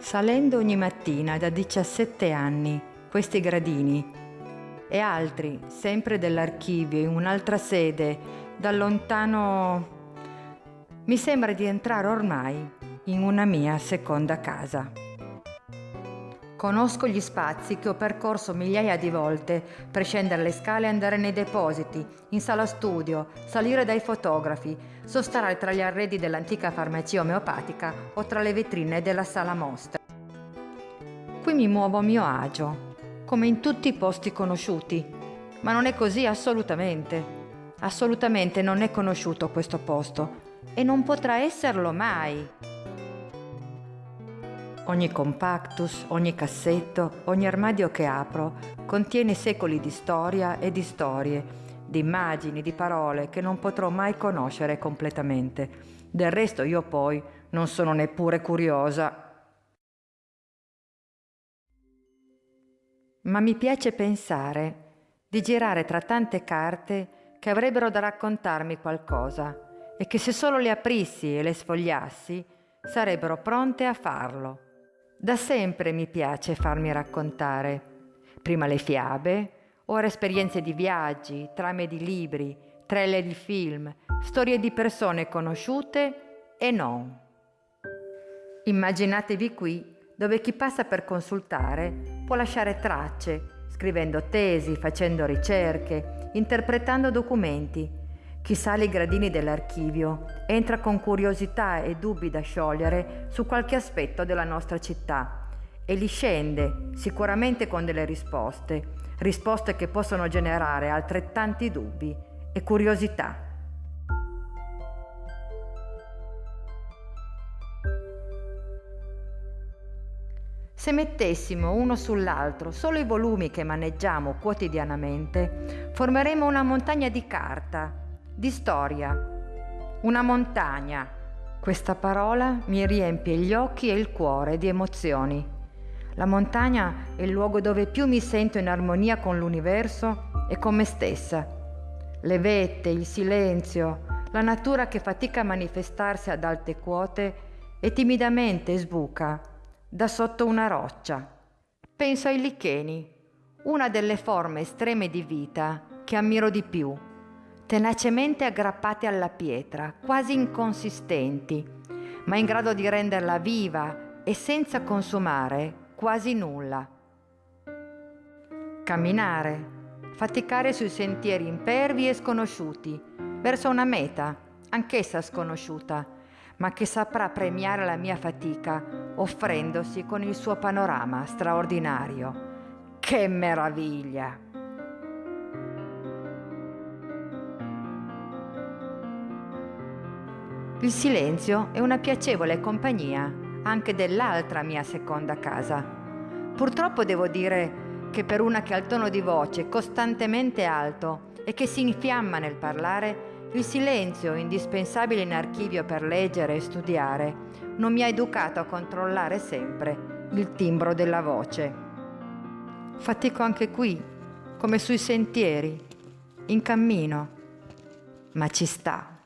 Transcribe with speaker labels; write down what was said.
Speaker 1: Salendo ogni mattina da 17 anni questi gradini e altri, sempre dell'archivio, in un'altra sede, da lontano... Mi sembra di entrare ormai in una mia seconda casa. Conosco gli spazi che ho percorso migliaia di volte per scendere le scale e andare nei depositi, in sala studio, salire dai fotografi, sostare tra gli arredi dell'antica farmacia omeopatica o tra le vetrine della sala mostre. Mi muovo a mio agio, come in tutti i posti conosciuti, ma non è così assolutamente. Assolutamente non è conosciuto questo posto e non potrà esserlo mai. Ogni compactus, ogni cassetto, ogni armadio che apro contiene secoli di storia e di storie, di immagini, di parole che non potrò mai conoscere completamente. Del resto io poi non sono neppure curiosa. Ma mi piace pensare di girare tra tante carte che avrebbero da raccontarmi qualcosa e che se solo le aprissi e le sfogliassi sarebbero pronte a farlo. Da sempre mi piace farmi raccontare, prima le fiabe, ora esperienze di viaggi, trame di libri, trailer di film, storie di persone conosciute e non. Immaginatevi qui dove chi passa per consultare può lasciare tracce, scrivendo tesi, facendo ricerche, interpretando documenti, chi sale i gradini dell'archivio entra con curiosità e dubbi da sciogliere su qualche aspetto della nostra città e li scende sicuramente con delle risposte, risposte che possono generare altrettanti dubbi e curiosità. Se mettessimo uno sull'altro solo i volumi che maneggiamo quotidianamente, formeremo una montagna di carta di storia. Una montagna. Questa parola mi riempie gli occhi e il cuore di emozioni. La montagna è il luogo dove più mi sento in armonia con l'universo e con me stessa. Le vette, il silenzio, la natura che fatica a manifestarsi ad alte quote e timidamente sbuca da sotto una roccia. Penso ai licheni, una delle forme estreme di vita che ammiro di più tenacemente aggrappate alla pietra, quasi inconsistenti, ma in grado di renderla viva e senza consumare quasi nulla. Camminare, faticare sui sentieri impervi e sconosciuti, verso una meta, anch'essa sconosciuta, ma che saprà premiare la mia fatica offrendosi con il suo panorama straordinario. Che meraviglia! Il silenzio è una piacevole compagnia anche dell'altra mia seconda casa. Purtroppo devo dire che per una che ha il tono di voce costantemente alto e che si infiamma nel parlare, il silenzio, indispensabile in archivio per leggere e studiare, non mi ha educato a controllare sempre il timbro della voce. Fatico anche qui, come sui sentieri, in cammino, ma ci sta.